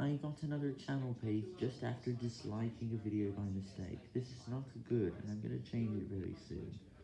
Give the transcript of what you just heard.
I got another channel page just after disliking a video by mistake. This is not good, and I'm gonna change it very soon.